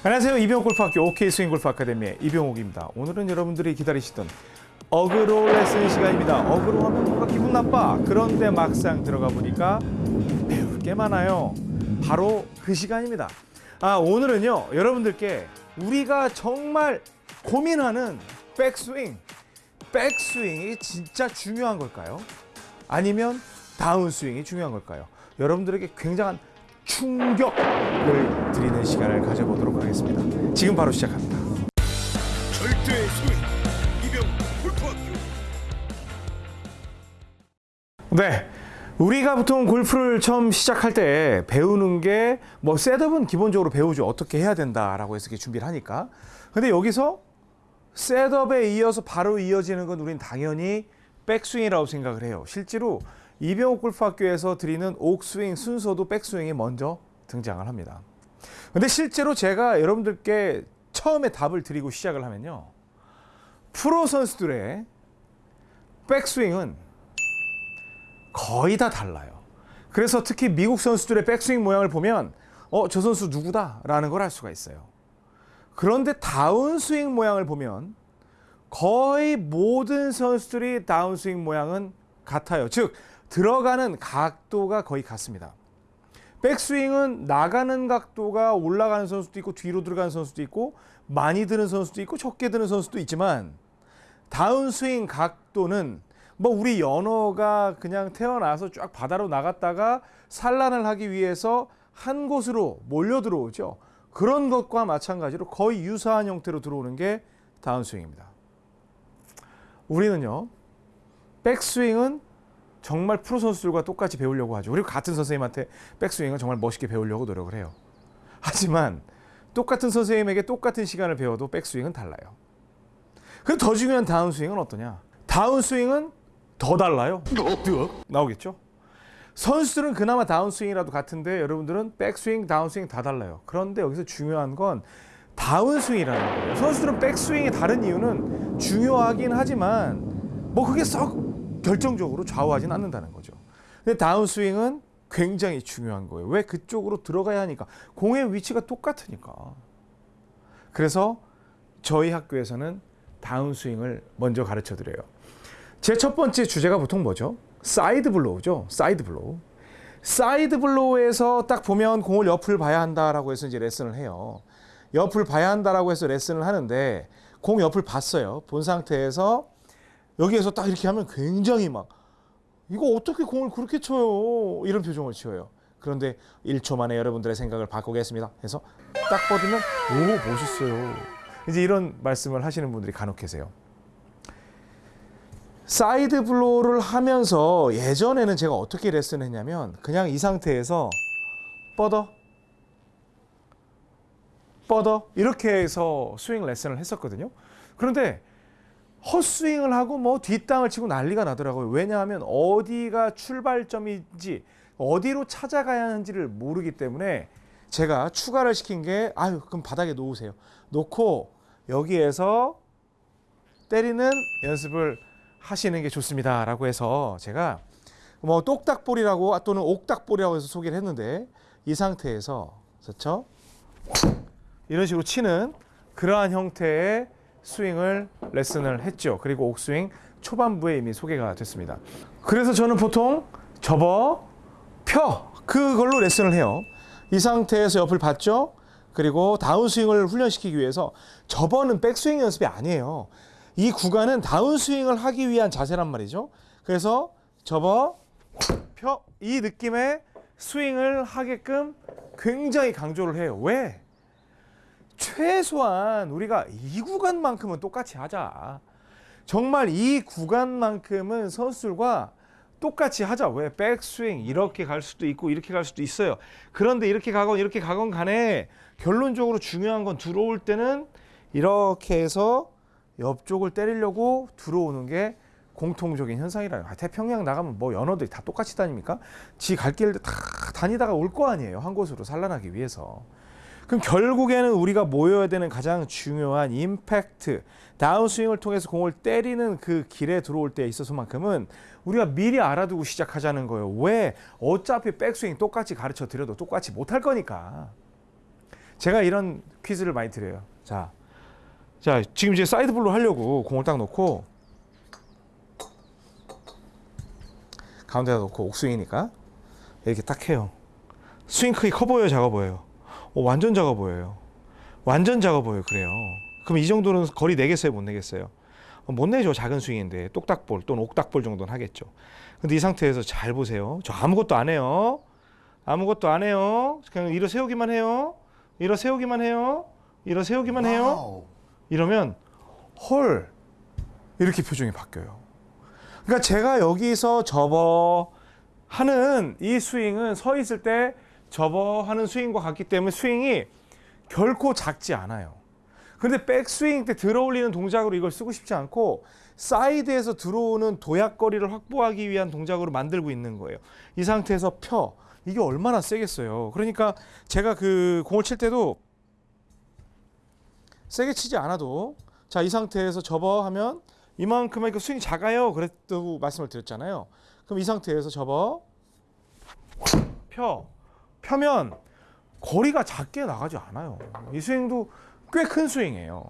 안녕하세요. 이병옥 골프학교 OK 스윙 골프 아카데미의 이병옥입니다. 오늘은 여러분들이 기다리시던 어그로 레슨 시간입니다. 어그로 하면 뭔가 기분 나빠. 그런데 막상 들어가 보니까 배울 게 많아요. 바로 그 시간입니다. 아, 오늘은요. 여러분들께 우리가 정말 고민하는 백스윙. 백스윙이 진짜 중요한 걸까요? 아니면 다운스윙이 중요한 걸까요? 여러분들에게 굉장한 충격을 드리는 시간을 가져보도록 하겠습니다. 지금 바로 시작합니다. 절대 스윙 이병옥 골프학교 네. 우리가 보통 골프를 처음 시작할 때 배우는 게 뭐 setup은 기본적으로 배우죠. 어떻게 해야 된다라고 해서 이렇게 준비를 하니까. 근데 여기서 setup에 이어서 바로 이어지는 건 우린 당연히 백스윙이라고 생각을 해요. 실제로 이병옥 골프학교에서 드리는 옥스윙 순서도 백스윙이 먼저 등장을 합니다. 근데 실제로 제가 여러분들께 처음에 답을 드리고 시작을 하면요. 프로 선수들의 백스윙은 거의 다 달라요. 그래서 특히 미국 선수들의 백스윙 모양을 보면 어, 저 선수 누구다 라는 걸 알 수가 있어요. 그런데 다운스윙 모양을 보면 거의 모든 선수들이 다운스윙 모양은 같아요. 즉 들어가는 각도가 거의 같습니다. 백스윙은 나가는 각도가 올라가는 선수도 있고 뒤로 들어가는 선수도 있고 많이 드는 선수도 있고 적게 드는 선수도 있지만 다운스윙 각도는 뭐 우리 연어가 그냥 태어나서 쫙 바다로 나갔다가 산란을 하기 위해서 한 곳으로 몰려 들어오죠. 그런 것과 마찬가지로 거의 유사한 형태로 들어오는 게 다운스윙입니다. 우리는요. 백스윙은 정말 프로 선수들과 똑같이 배우려고 하죠. 그리고 같은 선생님한테 백스윙을 정말 멋있게 배우려고 노력을 해요. 하지만 똑같은 선생님에게 똑같은 시간을 배워도 백스윙은 달라요. 그럼 더 중요한 다운스윙은 어떠냐? 다운스윙은 더 달라요. 나오겠죠? 선수들은 그나마 다운스윙이라도 같은데 여러분들은 백스윙, 다운스윙 다 달라요. 그런데 여기서 중요한 건 다운스윙이라는 거예요. 선수들은 백스윙이 다른 이유는 중요하긴 하지만 뭐 그게 썩 결정적으로 좌우하진 않는다는 거죠. 근데 다운스윙은 굉장히 중요한 거예요. 왜 그쪽으로 들어가야 하니까 공의 위치가 똑같으니까. 그래서 저희 학교에서는 다운스윙을 먼저 가르쳐 드려요. 제 첫 번째 주제가 보통 뭐죠? side blow죠. side blow. side blow에서 딱 보면 공을 옆을 봐야 한다라고 해서 이제 레슨을 해요. 옆을 봐야 한다라고 해서 레슨을 하는데 공 옆을 봤어요. 본 상태에서 여기에서 딱 이렇게 하면 굉장히 막 이거 어떻게 공을 그렇게 쳐요? 이런 표정을 지어요. 그런데 1초 만에 여러분들의 생각을 바꾸겠습니다. 해서 딱 뻗으면 오 멋있어요. 이제 이런 말씀을 하시는 분들이 간혹 계세요. side blow를 하면서 예전에는 제가 어떻게 레슨했냐면 그냥 이 상태에서 뻗어 뻗어 이렇게 해서 스윙 레슨을 했었거든요. 그런데 헛스윙을 하고 뭐 뒷땅을 치고 난리가 나더라고요. 왜냐하면 어디가 출발점인지 어디로 찾아가야 하는지를 모르기 때문에 제가 추가를 시킨 게 아유 그럼 바닥에 놓으세요. 놓고 여기에서 때리는 연습을 하시는 게 좋습니다 라고 해서 제가 뭐 똑딱볼이라고 또는 옥딱볼이라고 해서 소개를 했는데 이 상태에서 그렇죠? 이런 식으로 치는 그러한 형태의 스윙을 레슨을 했죠. 그리고 옥스윙 초반부에 이미 소개가 됐습니다. 그래서 저는 보통 접어, 펴 그걸로 레슨을 해요. 이 상태에서 옆을 봤죠. 그리고 다운스윙을 훈련시키기 위해서 접어는 백스윙 연습이 아니에요. 이 구간은 다운스윙을 하기 위한 자세란 말이죠. 그래서 접어, 펴 이 느낌의 스윙을 하게끔 굉장히 강조를 해요. 왜? 최소한 우리가 이 구간만큼은 똑같이 하자. 정말 이 구간만큼은 선수들과 똑같이 하자. 왜? 백스윙 이렇게 갈 수도 있고 이렇게 갈 수도 있어요. 그런데 이렇게 가건 이렇게 가건 간에 결론적으로 중요한 건 들어올 때는 이렇게 해서 옆쪽을 때리려고 들어오는 게 공통적인 현상이라요. 아, 태평양 나가면 뭐 연어들이 다 똑같이 다닙니까? 지 갈 길을 다 다니다가 올 거 아니에요. 한 곳으로 산란하기 위해서. 그럼 결국에는 우리가 모여야 되는 가장 중요한 임팩트, 다운스윙을 통해서 공을 때리는 그 길에 들어올 때 있어서만큼은 우리가 미리 알아두고 시작하자는 거예요. 왜? 어차피 백스윙 똑같이 가르쳐 드려도 똑같이 못할 거니까. 제가 이런 퀴즈를 많이 드려요. 자, 자 지금 이제 side blow 하려고 공을 딱 놓고 가운데다 놓고 옥스윙이니까 이렇게 딱 해요. 스윙 크기 커 보여요, 작아 보여요? 어, 완전 작아 보여요. 완전 작아 보여요. 그래요. 그럼 이 정도는 거리 내겠어요, 못 내겠어요? 어, 못 내죠. 작은 스윙인데 똑딱볼 또는 옥딱볼 정도는 하겠죠. 근데 이 상태에서 잘 보세요. 저 아무것도 안 해요. 아무것도 안 해요. 그냥 일어 세우기만 해요. 일어 세우기만 해요. 일어 세우기만 해요. 이러면 헐 이렇게 표정이 바뀌어요. 그러니까 제가 여기서 접어 하는 이 스윙은 서 있을 때 접어 하는 스윙과 같기 때문에 스윙이 결코 작지 않아요. 근데 백스윙 때 들어올리는 동작으로 이걸 쓰고 싶지 않고 사이드에서 들어오는 도약거리를 확보하기 위한 동작으로 만들고 있는 거예요. 이 상태에서 펴. 이게 얼마나 세겠어요. 그러니까 제가 그 공을 칠 때도 세게 치지 않아도 자 이 상태에서 접어 하면 이만큼의 그 스윙이 작아요. 그랬다고 말씀을 드렸잖아요. 그럼 이 상태에서 접어 펴 펴면 거리가 작게 나가지 않아요. 이 스윙도 꽤 큰 스윙이에요.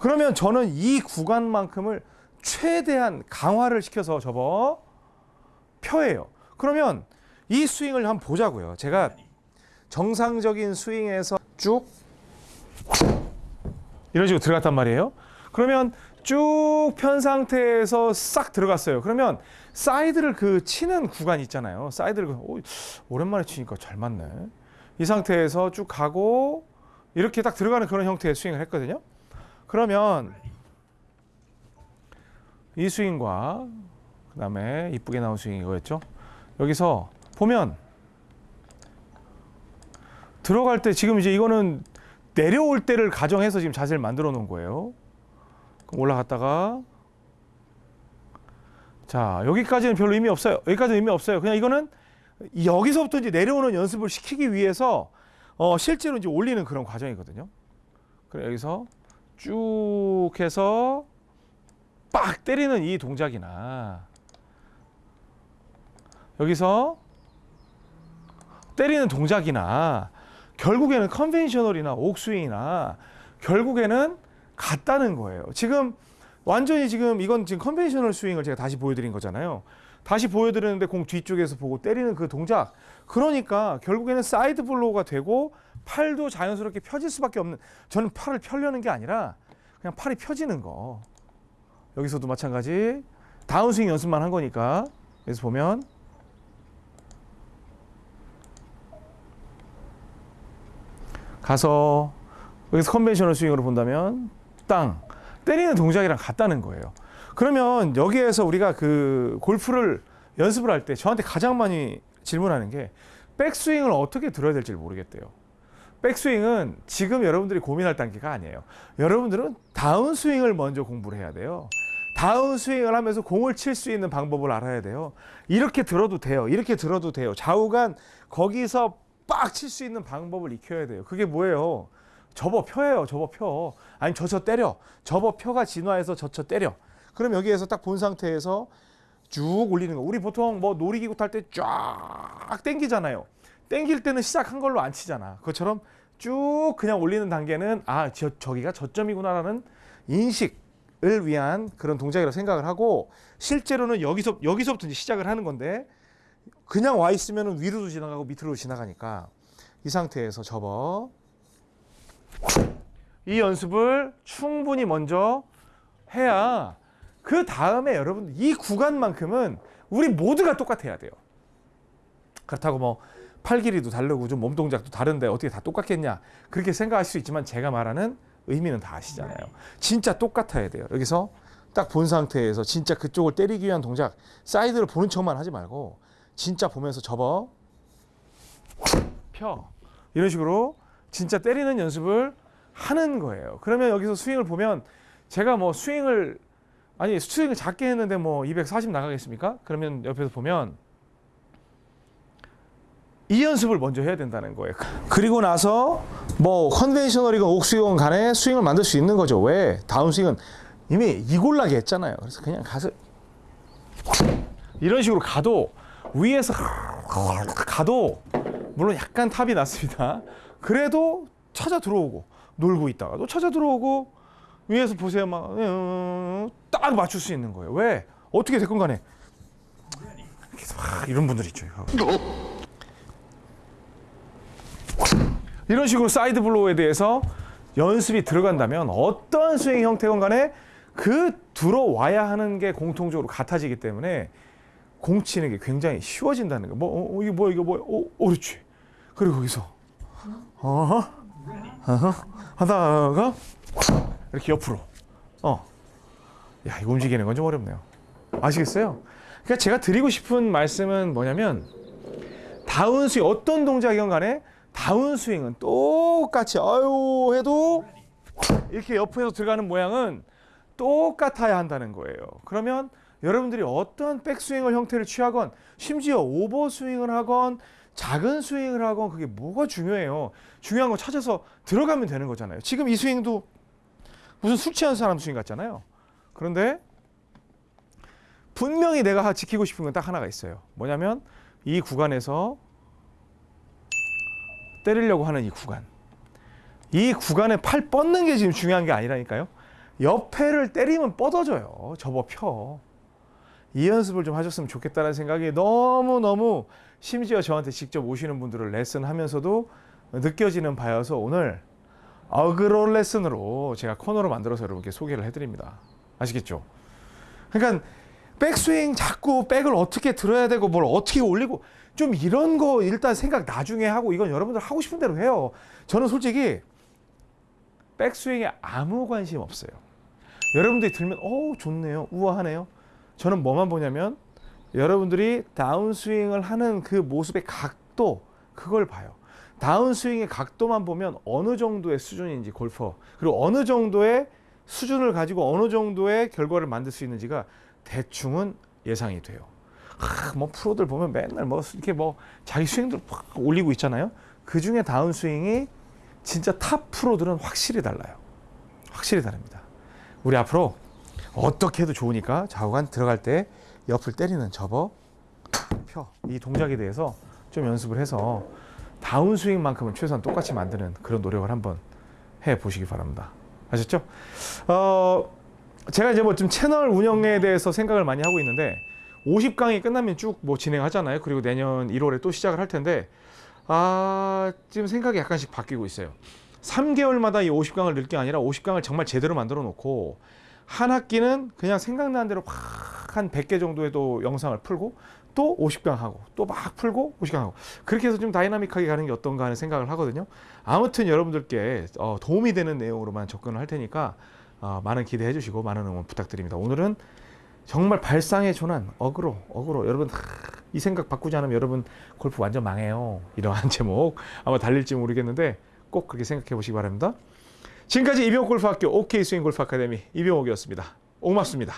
그러면 저는 이 구간만큼을 최대한 강화를 시켜서 접어 펴예요. 그러면 이 스윙을 한번 보자고요. 제가 정상적인 스윙에서 쭉 이런 식으로 들어갔단 말이에요. 그러면 쭉 편 상태에서 싹 들어갔어요. 그러면 사이드를 그 치는 구간 있잖아요. 사이드를 그- 오, 오랜만에 치니까 잘 맞네. 이 상태에서 쭉 가고 이렇게 딱 들어가는 그런 형태의 스윙을 했거든요. 그러면 이 스윙과 그 다음에 이쁘게 나온 스윙 이거였죠. 여기서 보면 들어갈 때 지금 이제 이거는 내려올 때를 가정해서 지금 자세를 만들어 놓은 거예요. 올라갔다가 자 여기까지는 별로 의미 없어요. 여기까지는 의미 없어요. 그냥 이거는 여기서부터 이제 내려오는 연습을 시키기 위해서 어, 실제로 이제 올리는 그런 과정이거든요. 그래 여기서 쭉 해서 빡 때리는 이 동작이나 여기서 때리는 동작이나 결국에는 conventional이나 옥스윙이나 결국에는 같다는 거예요. 지금 완전히 지금 이건 지금 conventional 스윙을 제가 다시 보여드린 거잖아요. 다시 보여드리는데 공 뒤쪽에서 보고 때리는 그 동작. 그러니까 결국에는 side blow가 되고 팔도 자연스럽게 펴질 수밖에 없는. 저는 팔을 펴려는 게 아니라 그냥 팔이 펴지는 거. 여기서도 마찬가지. 다운스윙 연습만 한 거니까. 여기서 보면 가서 여기서 conventional 스윙으로 본다면 땅 때리는 동작이랑 같다는 거예요. 그러면 여기에서 우리가 그 골프를 연습을 할 때 저한테 가장 많이 질문하는 게 백스윙을 어떻게 들어야 될지 모르겠대요. 백스윙은 지금 여러분들이 고민할 단계가 아니에요. 여러분들은 다운스윙을 먼저 공부를 해야 돼요. 다운스윙을 하면서 공을 칠 수 있는 방법을 알아야 돼요. 이렇게 들어도 돼요. 이렇게 들어도 돼요. 좌우간 거기서 빡 칠 수 있는 방법을 익혀야 돼요. 그게 뭐예요? 접어 펴예요. 접어 펴. 아니 저쳐 때려. 접어 펴가 진화해서 저쳐 때려. 그럼 여기에서 딱 본 상태에서 쭉 올리는 거. 우리 보통 뭐 놀이기구 탈 때 쫙 땡기잖아요. 땡길 때는 시작한 걸로 안 치잖아. 그것처럼 쭉 그냥 올리는 단계는 아, 저, 저기가 저점이구나라는 인식을 위한 그런 동작이라고 생각을 하고 실제로는 여기서 여기서부터 이제 시작을 하는 건데 그냥 와 있으면 위로도 지나가고 밑으로 지나가니까 이 상태에서 접어 이 연습을 충분히 먼저 해야 그 다음에 여러분 이 구간만큼은 우리 모두가 똑같아야 돼요. 그렇다고 뭐 팔 길이도 다르고 좀 몸 동작도 다른데 어떻게 다 똑같겠냐 그렇게 생각할 수 있지만 제가 말하는 의미는 다 아시잖아요. 진짜 똑같아야 돼요. 여기서 딱 본 상태에서 진짜 그쪽을 때리기 위한 동작 사이드를 보는 척만 하지 말고 진짜 보면서 접어 펴 이런 식으로 진짜 때리는 연습을 하는 거예요. 그러면 여기서 스윙을 보면 제가 뭐 스윙을 아니 스윙을 작게 했는데 뭐 240 나가겠습니까? 그러면 옆에서 보면 이 연습을 먼저 해야 된다는 거예요. 그리고 나서 뭐 컨벤셔널이건 옥스윙이건 간에 스윙을 만들 수 있는 거죠. 왜? 다운스윙은 이미 이골라게 했잖아요. 그래서 그냥 가서 이런 식으로 가도 위에서 가도 물론 약간 탑이 났습니다. 그래도 찾아 들어오고 놀고 있다가 또 찾아 들어오고 위에서 보세요 막딱 어, 맞출 수 있는 거예요. 왜? 어떻게 됐건 간에 이런 분들 있죠. 이런 식으로 side blow에 대해서 연습이 들어간다면 어떠한 스윙 형태건 간에 그 들어와야 하는 게 공통적으로 같아지기 때문에 공 치는 게 굉장히 쉬워진다는 거. 뭐 어, 어, 이게 뭐야 이거 뭐야? 어, 어, 그렇지. 그리고 거기서 어허 어허 하다가 이렇게 옆으로 어. 야, 이거 움직이는 건 좀 어렵네요. 아시겠어요? 그러니까 제가 드리고 싶은 말씀은 뭐냐면 다운 스윙 어떤 동작이건 간에 다운 스윙은 똑같이 아유 해도 이렇게 옆에서 들어가는 모양은 똑같아야 한다는 거예요. 그러면 여러분들이 어떤 백스윙을 형태를 취하건 심지어 오버스윙을 하건 작은 스윙을 하건 그게 뭐가 중요해요. 중요한 거 찾아서 들어가면 되는 거잖아요. 지금 이 스윙도 무슨 술 취한 사람 스윙 같잖아요. 그런데 분명히 내가 지키고 싶은 건 딱 하나가 있어요. 뭐냐면 이 구간에서 때리려고 하는 이 구간. 이 구간에 팔 뻗는 게 지금 중요한 게 아니라니까요. 옆에를 때리면 뻗어져요. 접어 펴. 이 연습을 좀 하셨으면 좋겠다는 생각이 너무너무 심지어 저한테 직접 오시는 분들을 레슨하면서도 느껴지는 바여서 오늘 어그로 레슨으로 제가 코너를 만들어서 여러분께 소개를 해드립니다. 아시겠죠? 그러니까 백스윙 자꾸 백을 어떻게 들어야 되고 뭘 어떻게 올리고 좀 이런 거 일단 생각 나중에 하고 이건 여러분들 하고 싶은 대로 해요. 저는 솔직히 백스윙에 아무 관심 없어요. 여러분들이 들면 어 좋네요. 우아하네요. 저는 뭐만 보냐면 여러분들이 다운스윙을 하는 그 모습의 각도 그걸 봐요. 다운스윙의 각도만 보면 어느 정도의 수준인지 골퍼 그리고 어느 정도의 수준을 가지고 어느 정도의 결과를 만들 수 있는지가 대충은 예상이 돼요. 아, 뭐 프로들 보면 맨날 뭐 이렇게 뭐 자기 스윙들 팍 올리고 있잖아요. 그 중에 다운스윙이 진짜 탑 프로들은 확실히 달라요. 확실히 다릅니다. 우리 앞으로 어떻게 해도 좋으니까 좌우간 들어갈 때 옆을 때리는 접어 펴 이 동작에 대해서 좀 연습을 해서 다운스윙만큼은 최소한 똑같이 만드는 그런 노력을 한번 해 보시기 바랍니다. 아셨죠? 어, 제가 이제 뭐 좀 채널 운영에 대해서 생각을 많이 하고 있는데 50강이 끝나면 쭉 뭐 진행하잖아요. 그리고 내년 1월에 또 시작을 할 텐데 아, 지금 생각이 약간씩 바뀌고 있어요. 3개월마다 이 50강을 넣을 게 아니라 50강을 정말 제대로 만들어 놓고 한 학기는 그냥 생각나는 대로 팍 한 100개 정도의 또 영상을 풀고 또 50강 하고 또 막 풀고 50강 하고 그렇게 해서 좀 다이나믹하게 가는 게 어떤가 하는 생각을 하거든요. 아무튼 여러분들께 어, 도움이 되는 내용으로만 접근을 할 테니까 어, 많은 기대해 주시고 많은 응원 부탁드립니다. 오늘은 정말 발상의 전환 어그로 어그로 여러분 하, 이 생각 바꾸지 않으면 여러분 골프 완전 망해요. 이러한 제목 아마 달릴지 모르겠는데 꼭 그렇게 생각해 보시기 바랍니다. 지금까지 이병옥 골프학교 OK 스윙 골프 아카데미 이병옥이었습니다. 고맙습니다.